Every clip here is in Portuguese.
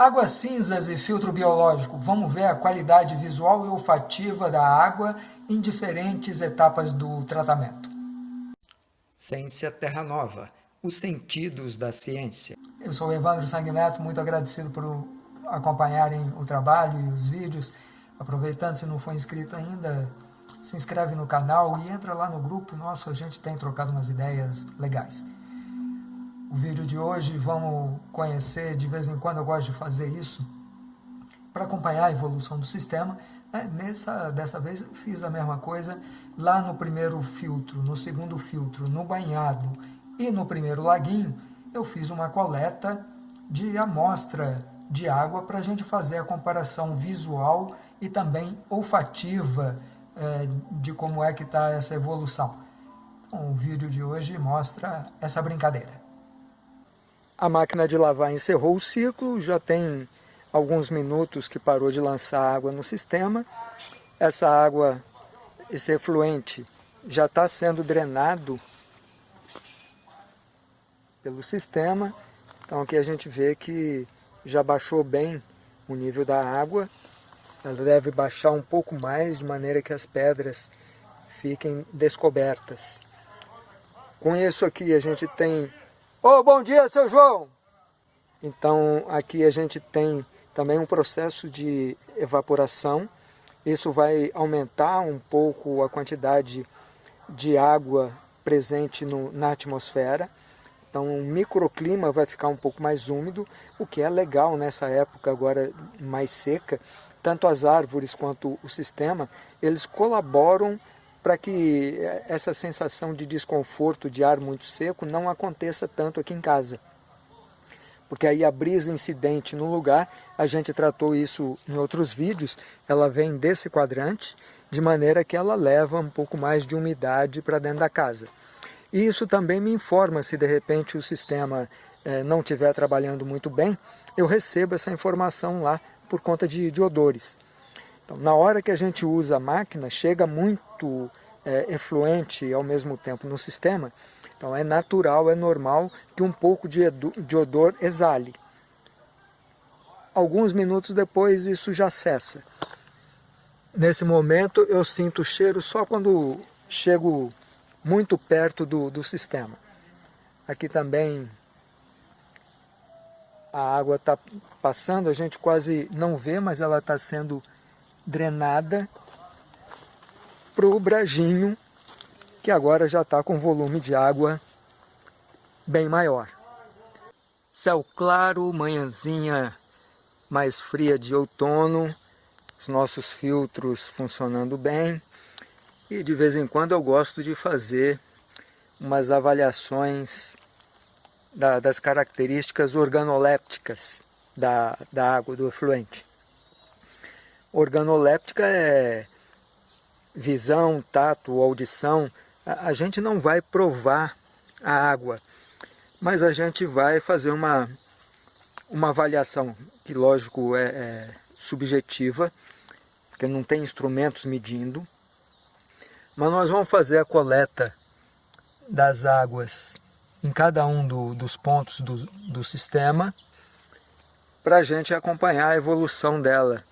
Águas cinzas e filtro biológico. Vamos ver a qualidade visual e olfativa da água em diferentes etapas do tratamento. Ciência Terra Nova. Os sentidos da ciência. Eu sou Evandro Sanguineto, muito agradecido por acompanharem o trabalho e os vídeos. Aproveitando, se não for inscrito ainda, se inscreve no canal e entra lá no grupo nosso, a gente tem trocado umas ideias legais. O vídeo de hoje vamos conhecer, de vez em quando eu gosto de fazer isso, para acompanhar a evolução do sistema. É, nessa, dessa vez fiz a mesma coisa lá no primeiro filtro, no segundo filtro, no banhado e no primeiro laguinho, eu fiz uma coleta de amostra de água para a gente fazer a comparação visual e também olfativa é, de como é que está essa evolução. Então, o vídeo de hoje mostra essa brincadeira. A máquina de lavar encerrou o ciclo, já tem alguns minutos que parou de lançar água no sistema. Essa água, esse efluente, já está sendo drenado pelo sistema. Então aqui a gente vê que já baixou bem o nível da água. Ela deve baixar um pouco mais, de maneira que as pedras fiquem descobertas. Com isso aqui a gente tem oh, bom dia, seu João! Então, aqui a gente tem também um processo de evaporação. Isso vai aumentar um pouco a quantidade de água presente no, na atmosfera. Então, o microclima vai ficar um pouco mais úmido, o que é legal nessa época agora mais seca. Tanto as árvores quanto o sistema, eles colaboram para que essa sensação de desconforto de ar muito seco não aconteça tanto aqui em casa. Porque aí a brisa incidente no lugar, a gente tratou isso em outros vídeos, ela vem desse quadrante, de maneira que ela leva um pouco mais de umidade para dentro da casa. E isso também me informa se de repente o sistema eh, não estiver trabalhando muito bem, eu recebo essa informação lá por conta de, de odores. Então, na hora que a gente usa a máquina, chega muito é, efluente ao mesmo tempo no sistema, então é natural, é normal que um pouco de, de odor exale. Alguns minutos depois isso já cessa. Nesse momento eu sinto o cheiro só quando chego muito perto do, do sistema. Aqui também a água está passando, a gente quase não vê, mas ela está sendo drenada para o brejinho, que agora já está com volume de água bem maior. Céu claro, manhãzinha mais fria de outono, os nossos filtros funcionando bem, e de vez em quando eu gosto de fazer umas avaliações da, das características organolépticas da, da água, do efluente. Organoléptica é visão, tato, audição. A, gente não vai provar a água, mas a gente vai fazer uma, uma avaliação, que lógico é, é subjetiva, porque não tem instrumentos medindo, mas nós vamos fazer a coleta das águas em cada um do, dos pontos do, do sistema para a gente acompanhar a evolução dela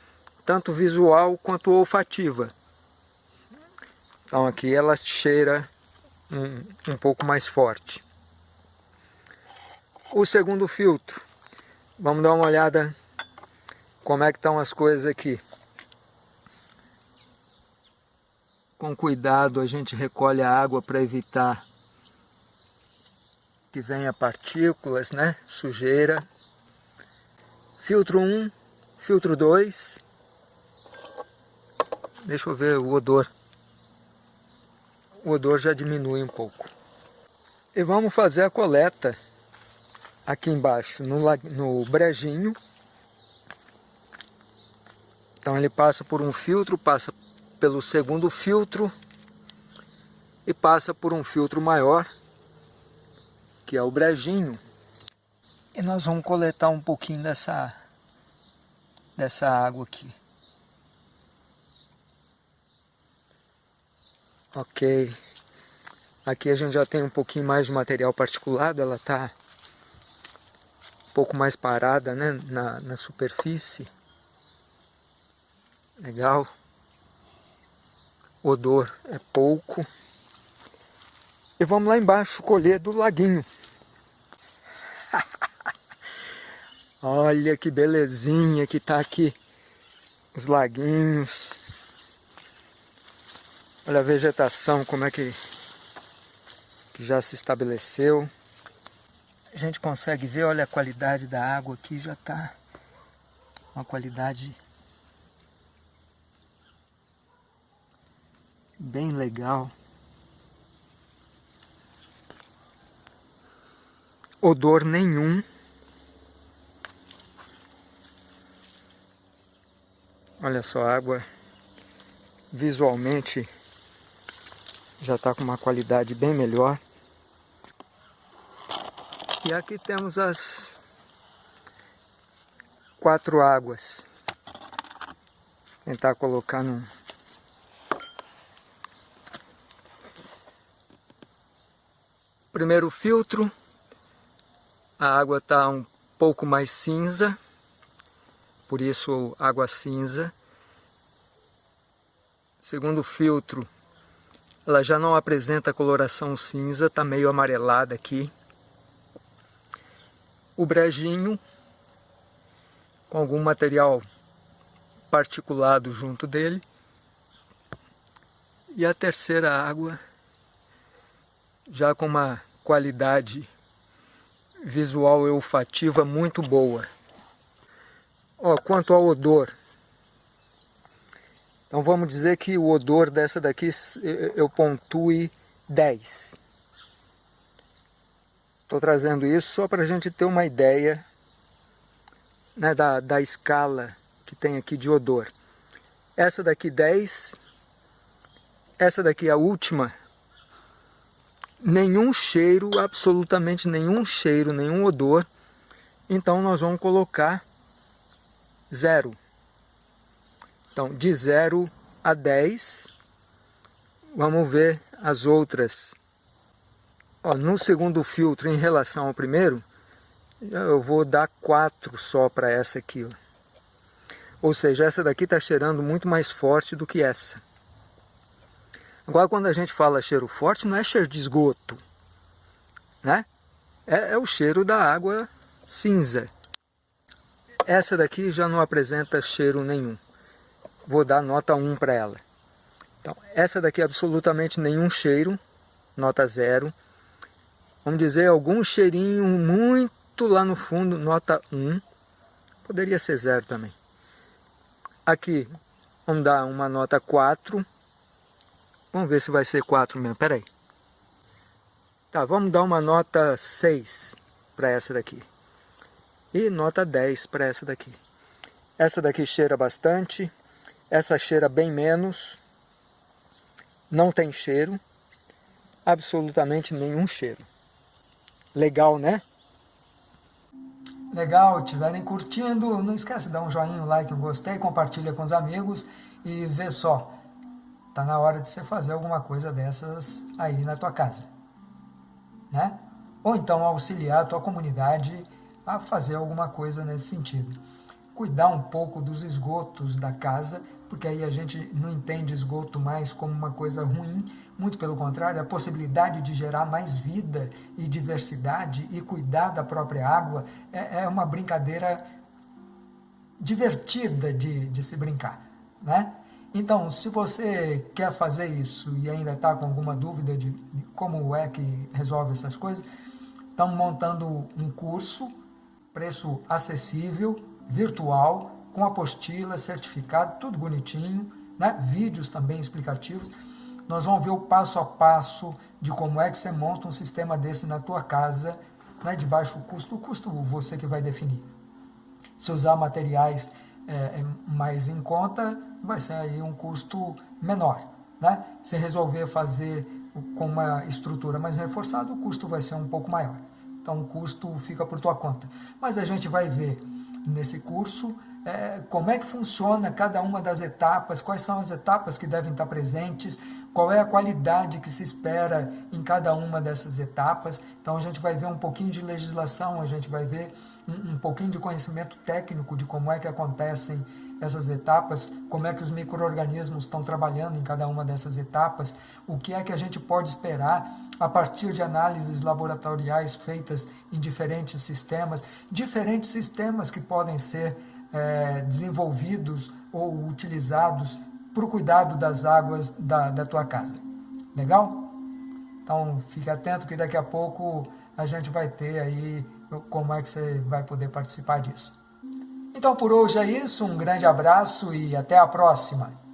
tanto visual quanto olfativa. Então aqui ela cheira um, um pouco mais forte. O segundo filtro, vamos dar uma olhada como é que estão as coisas aqui. Com cuidado a gente recolhe a água para evitar que venha partículas, né? sujeira. Filtro 1, filtro 2, Deixa eu ver o odor. O odor já diminui um pouco. E vamos fazer a coleta aqui embaixo, no, no brejinho. Então ele passa por um filtro, passa pelo segundo filtro e passa por um filtro maior, que é o brejinho. E nós vamos coletar um pouquinho dessa, dessa água aqui. Ok. Aqui a gente já tem um pouquinho mais de material particulado, ela está um pouco mais parada né, na, na superfície. Legal. Odor é pouco. E vamos lá embaixo colher do laguinho. Olha que belezinha que tá aqui. Os laguinhos. Olha a vegetação, como é que, que já se estabeleceu. A gente consegue ver, olha a qualidade da água aqui, já está uma qualidade bem legal. Odor nenhum. Olha só, a água visualmente já está com uma qualidade bem melhor. E aqui temos as quatro águas. Tentar colocar num primeiro filtro, a água está um pouco mais cinza, por isso água cinza. Segundo filtro, ela já não apresenta coloração cinza, está meio amarelada aqui. O brejinho, com algum material particulado junto dele. E a terceira água, já com uma qualidade visual olfativa muito boa. Ó, quanto ao odor, então vamos dizer que o odor dessa daqui eu pontue 10. Estou trazendo isso só para a gente ter uma ideia né, da, da escala que tem aqui de odor. Essa daqui 10, essa daqui a última nenhum cheiro, absolutamente nenhum cheiro, nenhum odor. Então nós vamos colocar zero. Então de 0 a 10, vamos ver as outras. Ó, no segundo filtro, em relação ao primeiro, eu vou dar 4 só para essa aqui. Ó. Ou seja, essa daqui está cheirando muito mais forte do que essa. Agora, quando a gente fala cheiro forte, não é cheiro de esgoto, né? É, é o cheiro da água cinza. Essa daqui já não apresenta cheiro nenhum. Vou dar nota 1 para ela. Então, essa daqui absolutamente nenhum cheiro, nota 0. Vamos dizer algum cheirinho muito lá no fundo, nota 1. Poderia ser 0 também. Aqui, vamos dar uma nota 4 Vamos ver se vai ser 4 mesmo, peraí. Tá, vamos dar uma nota 6 para essa daqui. E nota 10 para essa daqui. Essa daqui cheira bastante, essa cheira bem menos, não tem cheiro, absolutamente nenhum cheiro. Legal, né? Legal, estiverem curtindo, não esquece de dar um joinha, um like, um gostei, compartilha com os amigos e vê só, Está na hora de você fazer alguma coisa dessas aí na tua casa. Né? Ou então auxiliar a tua comunidade a fazer alguma coisa nesse sentido. Cuidar um pouco dos esgotos da casa, porque aí a gente não entende esgoto mais como uma coisa ruim, muito pelo contrário, a possibilidade de gerar mais vida e diversidade e cuidar da própria água é, é uma brincadeira divertida de, de se brincar. Né? Então, se você quer fazer isso e ainda está com alguma dúvida de como é que resolve essas coisas, estamos montando um curso, preço acessível, virtual, com apostila, certificado, tudo bonitinho, né? vídeos também explicativos. Nós vamos ver o passo a passo de como é que você monta um sistema desse na tua casa, né? de baixo custo. O custo você que vai definir. Se usar materiais é, mais em conta, vai ser aí um custo menor. Né? Se resolver fazer com uma estrutura mais reforçada, o custo vai ser um pouco maior. Então o custo fica por tua conta. Mas a gente vai ver nesse curso é, como é que funciona cada uma das etapas, quais são as etapas que devem estar presentes, qual é a qualidade que se espera em cada uma dessas etapas. Então a gente vai ver um pouquinho de legislação, a gente vai ver um, um pouquinho de conhecimento técnico de como é que acontecem essas etapas, como é que os micro-organismos estão trabalhando em cada uma dessas etapas, o que é que a gente pode esperar a partir de análises laboratoriais feitas em diferentes sistemas, diferentes sistemas que podem ser é, desenvolvidos ou utilizados para o cuidado das águas da, da tua casa. Legal? Então fique atento que daqui a pouco a gente vai ter aí como é que você vai poder participar disso. Então por hoje é isso, um grande abraço e até a próxima!